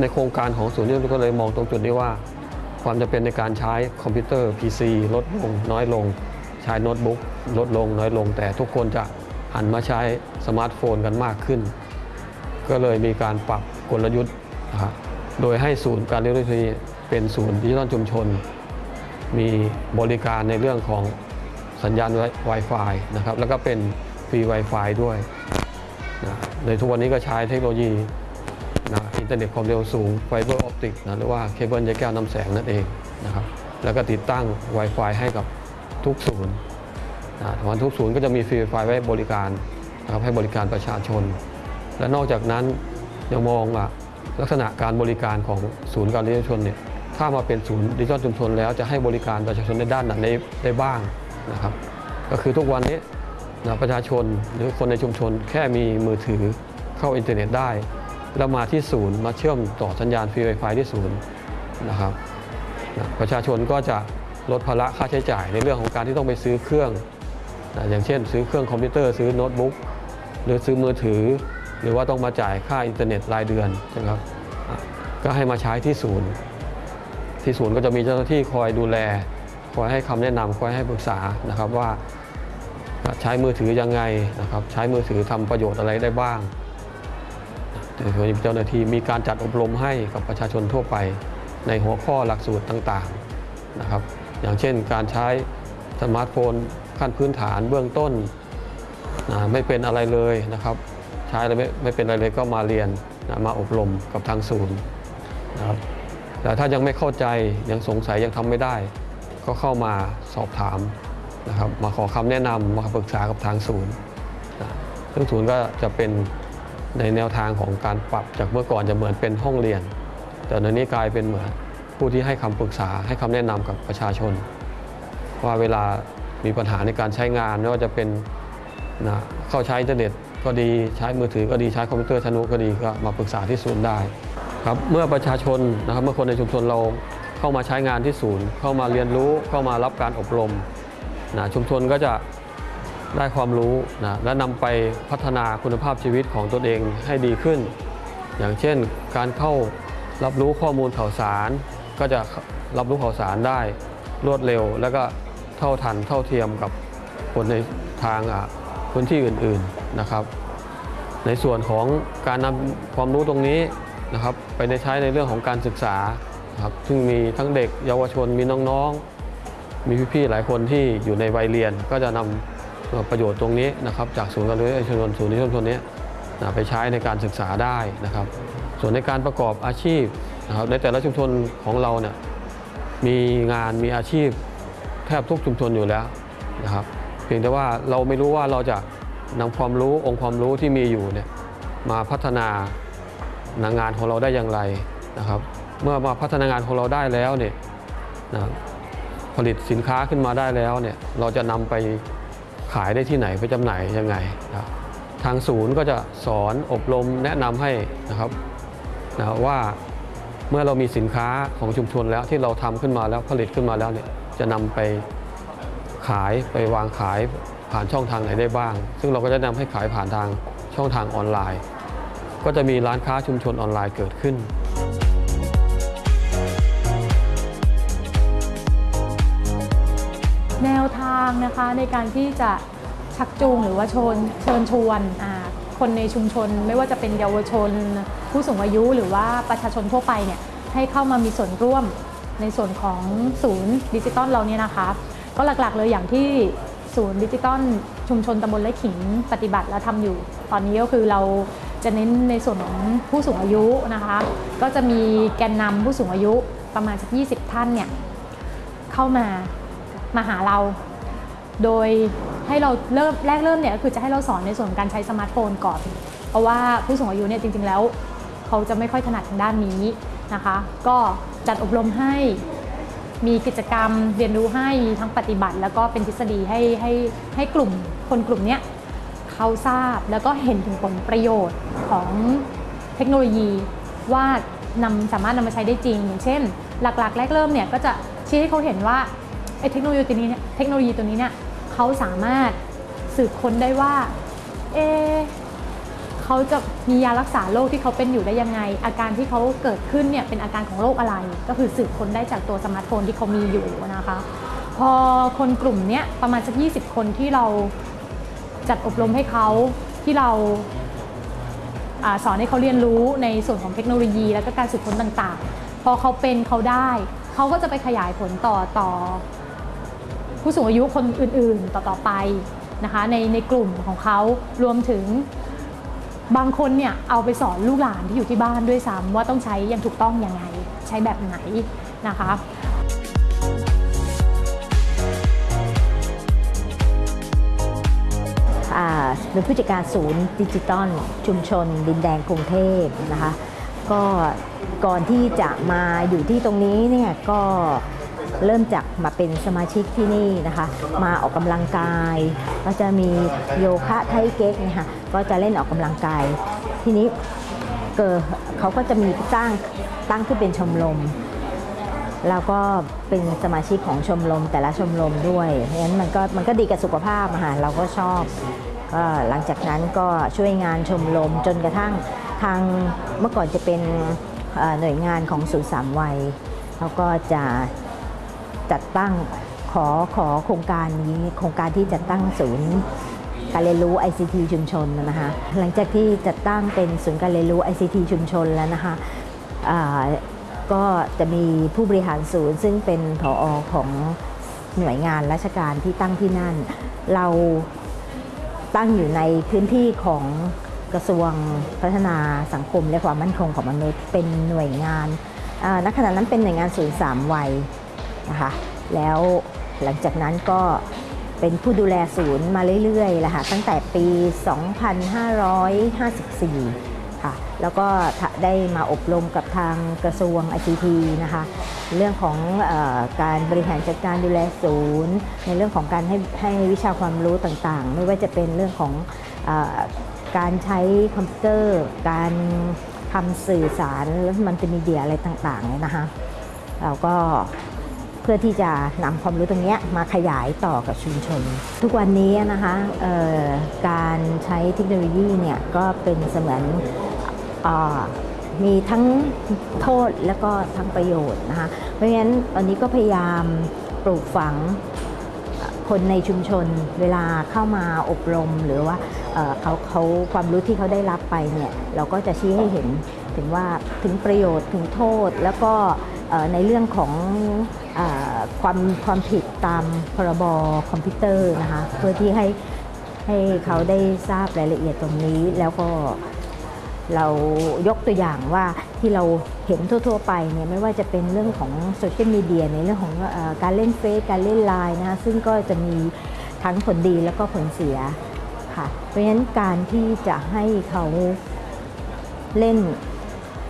ในโครงการของศูนย์นี้ก็เลยมองตรงจุดนี้ว่า ความจำเป็นในการใช้คอมพิวเตอร์ PC ลดลงน้อยลง ใช้โน้ตบุ๊กลดลงน้อยลง แต่ทุกคนจะหันมาใช้สมาร์ทโฟนกันมากขึ้น ก็เลยมีการปรับกลยุทธ์นะครับโดยให้ศูนย์การเรียนรู้เทคโนโลยีเป็นศูนย์ดิจิทัลชุมชน มีบริการในเรื่องของสัญญาณ Wi-Fi นะครับแล้วก็เป็นฟรี Wi-Fi ด้วยนะในทุกวันนี้ก็ใช้เทคโนโลยี นะอินเทอร์เน็ตความเร็วสูง fiber optic นะหรือว่าเคเบิลใยแก้วนำแสงนั่นเองนะครับแล้วก็ติดตั้ง Wi-Fi ให้กับทุกศูนย์นะวันทุกศูนย์ก็จะมีฟรี Wi-Fi ไว้บริการนะครับให้บริการประชาชน และนอกจากนั้นยังมองว่าลักษณะการบริการของศูนย์การเรียนรู้ชุมชนเนี่ยถ้ามาเป็นศูนย์ดิจิทัลชุมชนแล้วจะให้บริการประชาชนในด้านไหนได้บ้างนะครับก็คือทุกวันนี้นะประชาชนหรือคนในชุมชนแค่มีมือถือเข้าอินเทอร์เน็ตได้ แล้วมาที่ศูนย์มาเชื่อมต่อสัญญาณฟรีไวไฟที่ศูนย์นะครับประชาชนก็จะลดภาระค่าใช้จ่ายในเรื่องของการที่ต้องไปซื้อเครื่องนะอย่างเช่น ซื้อเครื่องคอมพิวเตอร์ซื้อโน้ตบุ๊กหรือซื้อมือถือ หรือว่าต้องมาจ่ายค่าอินเทอร์เน็ตรายเดือนใช่ไหมครับก็ให้มาใช้ที่ศูนย์ ที่ศูนย์ก็จะมีเจ้าหน้าที่คอยดูแล คอยให้คำแนะนำคอยให้ปรึกษานะครับว่าใช้มือถือยังไงนะครับใช้มือถือทำประโยชน์อะไรได้บ้าง โดยเจ้าหน้าที่มีการจัดอบรมให้กับประชาชนทั่วไป ในหัวข้อหลักสูตรต่างๆนะครับ อย่างเช่นการใช้สมาร์ทโฟนขั้นพื้นฐานเบื้องต้นนะไม่เป็นอะไรเลยนะครับ ใช้อะไรไม่ไม่เป็นอะไรเลยก็มาเรียนนะมาอบรมกับทางศูนย์นะครับแต่ถ้ายังไม่เข้าใจยังสงสัยยังทำไม่ได้ ก็เข้ามาสอบถามนะครับ มาขอคำแนะนำมาปรึกษากับทางศูนย์นะซึ่งศูนย์ก็จะเป็น ในแนวทางของการปรับจากเมื่อก่อนจะเหมือนเป็นห้องเรียน แต่ตอนนี้กลายเป็นเหมือนผู้ที่ให้คำปรึกษาให้คำแนะนำกับประชาชน ว่าเวลามีปัญหาในการใช้งานไม่ว่าจะเป็นนะเข้าใช้อินเทอร์เน็ตก็ดีใช้มือถือก็ดีใช้คอมพิวเตอร์ทะนุก็ดีก็มาปรึกษาที่ศูนย์ได้ครับเมื่อประชาชนนะครับเมื่อคนในชุมชนเราเข้ามาใช้งานที่ศูนย์ เข้ามาเรียนรู้เข้ามารับการอบรมนะชุมชนก็จะ ได้ความรู้นะและนำไปพัฒนาคุณภาพชีวิตของตนเองให้ดีขึ้น อย่างเช่นการเข้ารับรู้ข้อมูลข่าวสาร ก็จะรับรู้ข่าวสารได้รวดเร็ว แล้วก็เท่าทันเท่าเทียมกับคนในทางอะพื้นที่อื่นๆนะครับ ในส่วนของการนำความรู้ตรงนี้นะครับไปในใช้ในเรื่องของการศึกษาครับซึ่งมีทั้งเด็กเยาวชนมีน้องๆ มีพี่ๆหลายคนที่อยู่ในวัยเรียนก็จะนำ ประโยชน์ตรงนี้นะครับจากศูนย์การเรียนรู้ชุมชนศูนย์นิยมชนนี้ไปใช้ในการศึกษาได้นะครับ ส่วนในการประกอบอาชีพนะครับในแต่ละชุมชนของเราเนี่ยมีงานมีอาชีพแทบทุกชุมชนอยู่แล้วนะครับ เพียงแต่ว่าเราไม่รู้ว่าเราจะนำความรู้องค์ความรู้ที่มีอยู่เนี่ยมาพัฒนางานของเราได้อย่างไรนะครับ เมื่อมาพัฒนางานของเราได้แล้วเนี่ยนะผลิตสินค้าขึ้นมาได้แล้วเนี่ยเราจะนำไป ขายได้ที่ไหนไปจำหน่ายยังไงนะทางศูนย์ก็จะสอนอบรมแนะนำให้นะครับนะว่าเมื่อเรามีสินค้าของชุมชนแล้วที่เราทำขึ้นมาแล้วผลิตขึ้นมาแล้วเนี่ยจะนำไปขายไปวางขายผ่านช่องทางไหนได้บ้าง ซึ่งเราก็จะนำให้ขายผ่านทางช่องทางออนไลน์ ก็จะมีร้านค้าชุมชนออนไลน์เกิดขึ้นแนวทางนะคะในการที่จะชักจูงหรือว่าชนเชิญชวนคนในชุมชน ไม่ว่าจะเป็นเยาวชน ผู้สูงอายุหรือว่าประชาชนทั่วไปเนี่ยให้เข้ามามีส่วนร่วมในส่วนของศูนย์ดิจิตอลเราเนี่ยนะคะ ก็หลักๆเลยอย่างที่ศูนย์ดิจิตอลชุมชนตำบลไร่ขิงปฏิบัติและทำอยู่ ตอนนี้ก็คือเราจะเน้นในส่วนของผู้สูงอายุนะคะ ก็จะมีแกนนำผู้สูงอายุประมาณสัก20 ท่านเนี่ยเข้ามามาหาเรา โดยให้เราเริ่มแรกเริ่มเนี่ยก็คือจะให้เราสอนในส่วนของการใช้สมาร์ทโฟนก่อน เพราะว่าผู้สูงอายุเนี่ยจริง ๆ แล้วเขาจะไม่ค่อยถนัดทางด้านนี้นะคะ ก็จัดอบรมให้มีกิจกรรมเรียนรู้ให้มีทั้งปฏิบัติ แล้วก็เป็นทฤษฎีให้ให้ให้กลุ่มคนกลุ่มเนี้ยเขาทราบแล้วก็เห็นถึงผลประโยชน์ของเทคโนโลยีว่านำสามารถนำมาใช้ได้จริง อย่างเช่น หลักๆ แรกเริ่มเนี่ยก็จะชี้ให้เขาเห็นว่าไอ้เทคโนโลยีตัวนี้เนี่ยเทคโนโลยีตัวนี้เนี่ย เขาสามารถสืบค้นได้ว่า เอเขาจะมียารักษาโรคที่เขาเป็นอยู่ได้ยังไง อาการที่เขาเกิดขึ้นเนี่ยเป็นอาการของโรคอะไร ก็คือสืบค้นได้จากตัวสมาร์ทโฟนที่เขามีอยู่นะคะ พอคนกลุ่มเนี้ยประมาณสัก 20 คนที่เราจัดอบรมให้เขาที่เราอาสอนให้เขาเรียนรู้ในส่วนของเทคโนโลยี แล้วก็การสืบค้นต่างๆ พอเขาเป็นเขาได้ เขาก็จะไปขยายผลต่อต่อ ผู้สูงอายุคนอื่นๆต่อๆไปนะคะในในกลุ่มของเขารวมถึงบางคนเนี่ยเอาไปสอนลูกหลานที่อยู่ที่บ้านด้วยซ้ำว่าต้องใช้อย่างถูกต้องอยังไง ใช้แบบไหนนะคะอ่าเป็นผู้จัดการศูนย์ดิจิตอลชุมชน ดินแดงกรุงเทพนะคะ ก็ก่อนที่จะมาอยู่ที่ตรงนี้เนี่ยก็ เริ่มจากมาเป็นสมาชิกที่นี่นะคะ มาออกกำลังกาย ก็จะมีโยคะไทเก๊กนะคะก็จะเล่นออกกำลังกาย ทีนี้เกิดเขาก็จะมีตั้งตั้งขึ้นเป็นชมรมแล้วก็เป็นสมาชิกของชมรมแต่ละชมรมด้วยเพราะฉะนั้นมันก็มันก็ดีกับสุขภาพอะค่ะเราก็ชอบก็หลังจากนั้นก็ช่วยงานชมรมจนกระทั่งทางเมื่อก่อนจะเป็นหน่วยงานของศูนย์สามวัยเขาก็จะ จัดตั้งขอขอโครงการนี้โครงการที่จัดตั้งศูนย์การเรียนรู้ ICT ชุมชนนะคะหลังจากที่จัดตั้งเป็นศูนย์การเรียนรู้ ICT ชุมชนแล้วนะคะก็จะมีผู้บริหารศูนย์ ซึ่งเป็นผออของหน่วยงานราชการที่ตั้งที่นั่น เราตั้งอยู่ในพื้นที่ของกระทรวงพัฒนาสังคมและความมั่นคงของมนุษย์เป็นหน่วยงานณขณะนั้นเป็นหน่วยงานศูนย์สามวัย นะคะแล้วหลังจากนั้นก็เป็นผู้ดูแลศูนย์มาเรื่อยๆแหละค่ะตั้งแต่ปี 2554 ค่ะ แล้วก็ได้มาอบรมกับทางกระทรวง ICT นะคะ เรื่องของออการบริหารจัดการดูแลศูนย์ ในเรื่องของการให้ให้วิชาความรู้ต่างๆ ไม่ว่าจะเป็นเรื่องของอการใช้คอมพิวเตอร์ การทำสื่อสารมัลติมีเดียอะไรต่างๆเนี่ยนะคะเราก็ พื่อที่จะนำความรู้ตรงนี้มาขยายต่อกับชุมชน ทุกวันนี้นะคะการใช้เทคโนโลยีเนี่ยก็เป็นเสมือนอมีทั้งโทษและก็ทั้งประโยชน์นะคะเพราะฉะนั้นตอนนี้ก็พยายามปลูกฝังคนในชุมชนเวลาเข้ามาอบรมหรือว่าเขาเขาความรู้ที่เขาได้รับไปเนี่ยเราก็จะชี้ให้เห็นถึงว่าถึงประโยชน์ถึงโทษแล้วก็ ในเรื่องของอความความผิดตามพรบคอมพิวเตอร์นะคะเพื่อที่ให้ให้เขาได้ทราบรายละเอียดตรงนี้แล้วก็เรายกตัวอย่างว่าที่เราเห็นทั่ว ๆ ไปเนี่ยไม่ว่าจะเป็นเรื่องของโซเชียลมีเดียในเรื่องของอการเล่นเฟซการเล่นไลน์นะคะซึ่งก็จะมีทั้งผลดีแล้วก็ผลเสียค่ะเพราะฉะนั้นการที่จะให้เขาเล่น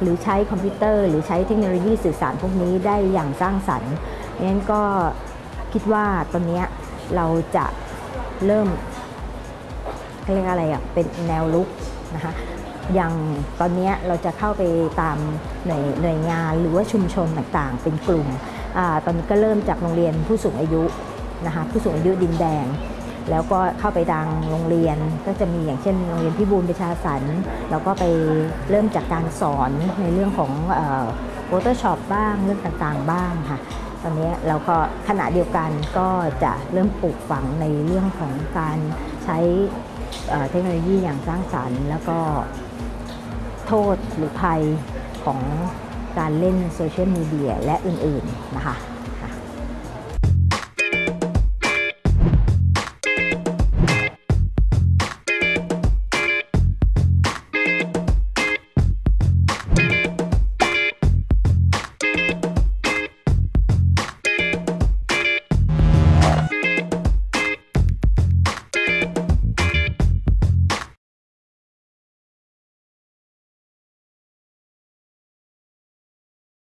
หรือใช้คอมพิวเตอร์ หรือใช้เทคโนโลยีสื่อสารพวกนี้ได้อย่างสร้างสรรค์งั้นก็คิดว่าตอนนี้เราจะเริ่มเรียกอะไรอะเป็นแนวลุกนะคะอย่างตอนนี้เราจะเข้าไปตามหน่วยหน่วยงานหรือว่าชุมชนต่างๆ เป็นกลุ่มอตอนนี้ก็เริ่มจากโรงเรียนผู้สูงอายุนะคะผู้สูงอายุดินแดง แล้วก็เข้าไปดังโรงเรียน ก็จะมีอย่างเช่นโรงเรียนพิบูลประชาสรรค์แล้วก็ไปเริ่มจากการสอนในเรื่องของPhotoshop บ้างเรื่องต่างๆบ้างค่ะตอนนี้เราก็ขณะเดียวกันก็จะเริ่มปลูกฝังในเรื่องของการใช้เทคโนโลยีอย่างสร้างสรรค์ แล้วก็โทษหรือภัยของการเล่นโซเชียลมีเดียและอื่นๆนะคะ